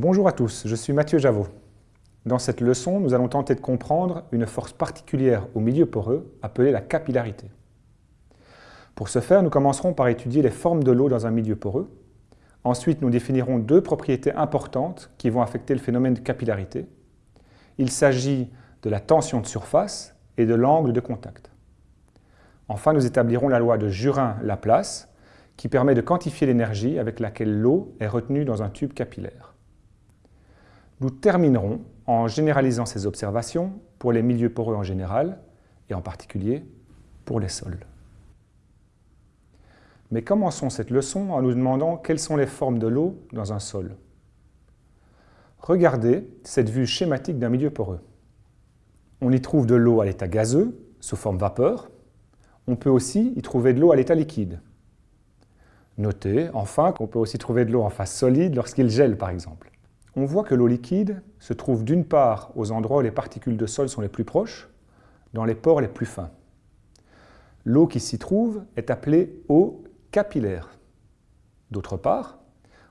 Bonjour à tous, je suis Mathieu Javot. Dans cette leçon, nous allons tenter de comprendre une force particulière au milieu poreux appelée la capillarité. Pour ce faire, nous commencerons par étudier les formes de l'eau dans un milieu poreux. Ensuite, nous définirons deux propriétés importantes qui vont affecter le phénomène de capillarité. Il s'agit de la tension de surface et de l'angle de contact. Enfin, nous établirons la loi de Jurin-Laplace qui permet de quantifier l'énergie avec laquelle l'eau est retenue dans un tube capillaire. Nous terminerons en généralisant ces observations pour les milieux poreux en général et en particulier pour les sols. Mais commençons cette leçon en nous demandant quelles sont les formes de l'eau dans un sol. Regardez cette vue schématique d'un milieu poreux. On y trouve de l'eau à l'état gazeux, sous forme vapeur. On peut aussi y trouver de l'eau à l'état liquide. Notez, enfin, qu'on peut aussi trouver de l'eau en phase solide lorsqu'il gèle, par exemple on voit que l'eau liquide se trouve d'une part aux endroits où les particules de sol sont les plus proches, dans les pores les plus fins. L'eau qui s'y trouve est appelée eau capillaire. D'autre part,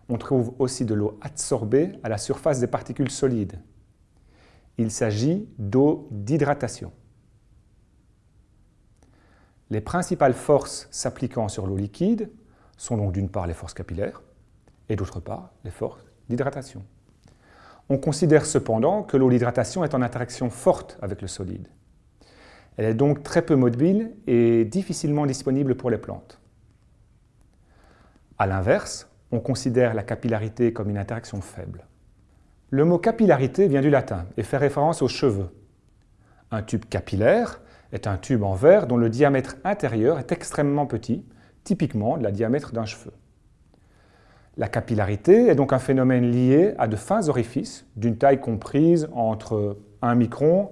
on trouve aussi de l'eau adsorbée à la surface des particules solides. Il s'agit d'eau d'hydratation. Les principales forces s'appliquant sur l'eau liquide sont donc d'une part les forces capillaires et d'autre part les forces d'hydratation. On considère cependant que l'eau d'hydratation est en interaction forte avec le solide. Elle est donc très peu mobile et difficilement disponible pour les plantes. A l'inverse, on considère la capillarité comme une interaction faible. Le mot capillarité vient du latin et fait référence aux cheveux. Un tube capillaire est un tube en verre dont le diamètre intérieur est extrêmement petit, typiquement le diamètre d'un cheveu. La capillarité est donc un phénomène lié à de fins orifices d'une taille comprise entre 1 micron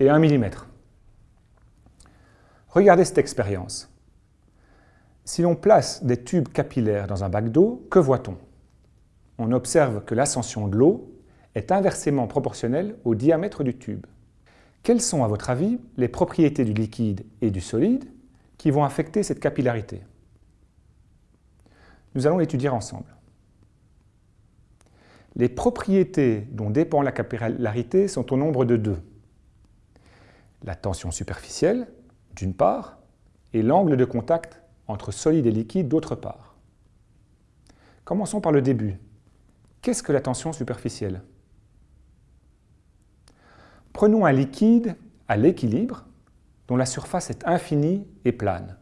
et 1 mm. Regardez cette expérience. Si l'on place des tubes capillaires dans un bac d'eau, que voit-on? On observe que l'ascension de l'eau est inversement proportionnelle au diamètre du tube. Quelles sont, à votre avis, les propriétés du liquide et du solide qui vont affecter cette capillarité? Nous allons l'étudier ensemble. Les propriétés dont dépend la capillarité sont au nombre de deux. La tension superficielle, d'une part, et l'angle de contact entre solide et liquide, d'autre part. Commençons par le début. Qu'est-ce que la tension superficielle? Prenons un liquide à l'équilibre, dont la surface est infinie et plane.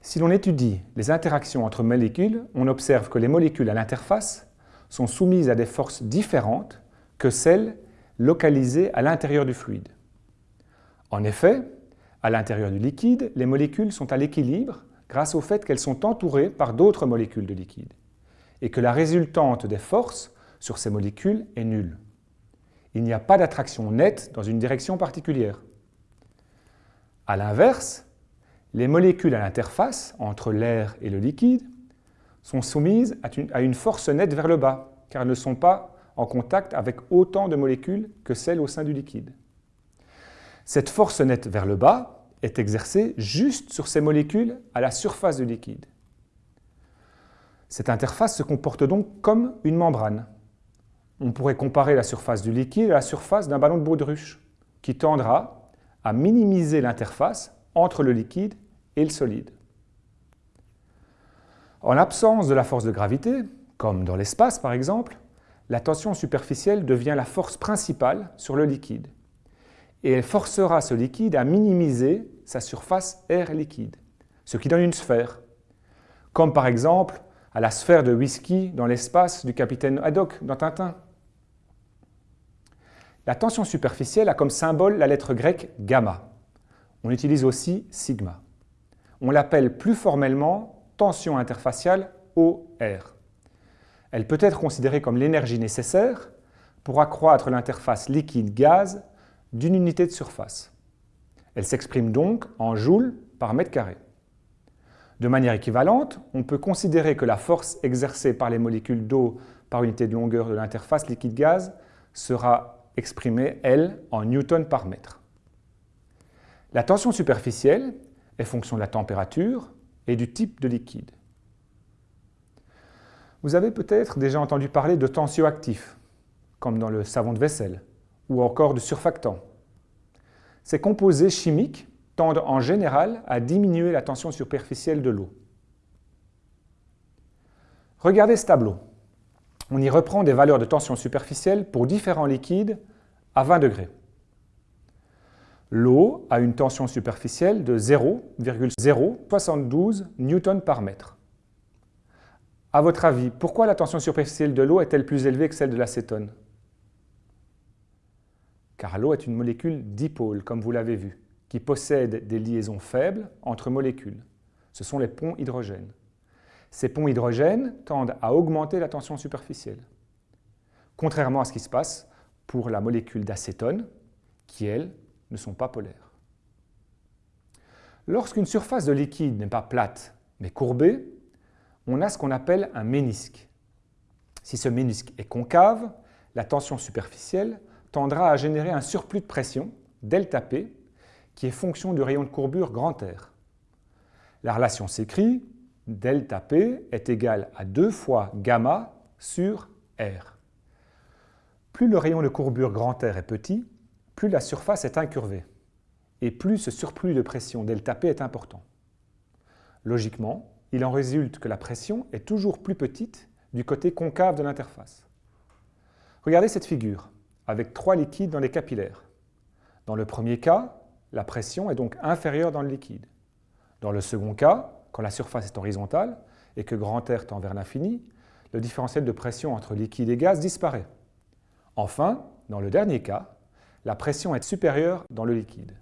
Si l'on étudie les interactions entre molécules, on observe que les molécules à l'interface sont soumises à des forces différentes que celles localisées à l'intérieur du fluide. En effet, à l'intérieur du liquide, les molécules sont à l'équilibre grâce au fait qu'elles sont entourées par d'autres molécules de liquide et que la résultante des forces sur ces molécules est nulle. Il n'y a pas d'attraction nette dans une direction particulière. A l'inverse, les molécules à l'interface entre l'air et le liquide sont soumises à une force nette vers le bas, car elles ne sont pas en contact avec autant de molécules que celles au sein du liquide. Cette force nette vers le bas est exercée juste sur ces molécules à la surface du liquide. Cette interface se comporte donc comme une membrane. On pourrait comparer la surface du liquide à la surface d'un ballon de baudruche, qui tendra à minimiser l'interface entre le liquide et le solide. En l'absence de la force de gravité, comme dans l'espace par exemple, la tension superficielle devient la force principale sur le liquide et elle forcera ce liquide à minimiser sa surface air liquide, ce qui donne une sphère, comme par exemple à la sphère de whisky dans l'espace du capitaine Haddock dans Tintin. La tension superficielle a comme symbole la lettre grecque gamma. On utilise aussi sigma. On l'appelle plus formellement tension interfaciale OR. Elle peut être considérée comme l'énergie nécessaire pour accroître l'interface liquide-gaz d'une unité de surface. Elle s'exprime donc en joules par mètre carré. De manière équivalente, on peut considérer que la force exercée par les molécules d'eau par unité de longueur de l'interface liquide-gaz sera exprimée, elle, en newton par mètre. La tension superficielle est fonction de la température, et du type de liquide. Vous avez peut-être déjà entendu parler de tensioactifs, comme dans le savon de vaisselle, ou encore de surfactants. Ces composés chimiques tendent en général à diminuer la tension superficielle de l'eau. Regardez ce tableau. On y reprend des valeurs de tension superficielle pour différents liquides à 20 degrés. L'eau a une tension superficielle de 0,072 newtons par mètre. À votre avis, pourquoi la tension superficielle de l'eau est-elle plus élevée que celle de l'acétone? Car l'eau est une molécule dipôle, comme vous l'avez vu, qui possède des liaisons faibles entre molécules. Ce sont les ponts hydrogènes. Ces ponts hydrogènes tendent à augmenter la tension superficielle, contrairement à ce qui se passe pour la molécule d'acétone, qui, elle, ne sont pas polaires. Lorsqu'une surface de liquide n'est pas plate, mais courbée, on a ce qu'on appelle un ménisque. Si ce ménisque est concave, la tension superficielle tendra à générer un surplus de pression, ΔP, qui est fonction du rayon de courbure grand R. La relation s'écrit delta P est égal à 2 fois gamma sur R. Plus le rayon de courbure grand R est petit, plus la surface est incurvée, et plus ce surplus de pression delta P est important. Logiquement, il en résulte que la pression est toujours plus petite du côté concave de l'interface. Regardez cette figure, avec trois liquides dans les capillaires. Dans le premier cas, la pression est donc inférieure dans le liquide. Dans le second cas, quand la surface est horizontale et que grand R tend vers l'infini, le différentiel de pression entre liquide et gaz disparaît. Enfin, dans le dernier cas, la pression est supérieure dans le liquide.